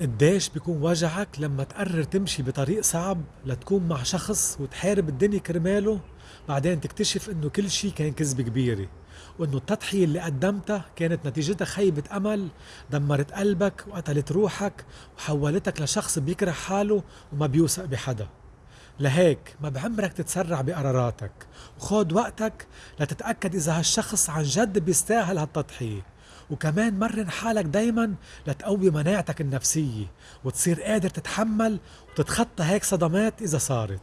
قديش بيكون وجعك لما تقرر تمشي بطريق صعب لتكون مع شخص وتحارب الدنيا كرماله؟ بعدين تكتشف إنه كل شي كان كذبة كبيرة وإنه التضحية اللي قدمتها كانت نتيجتها خيبة أمل دمرت قلبك وقتلت روحك وحولتك لشخص بيكره حاله وما بيوثق بحدا. لهيك ما بعمرك تتسرع بقراراتك وخود وقتك لتتأكد إذا هالشخص عن جد بيستاهل هالتضحية. وكمان مرن حالك دايما لتقوي مناعتك النفسية وتصير قادر تتحمل وتتخطى هيك صدمات إذا صارت.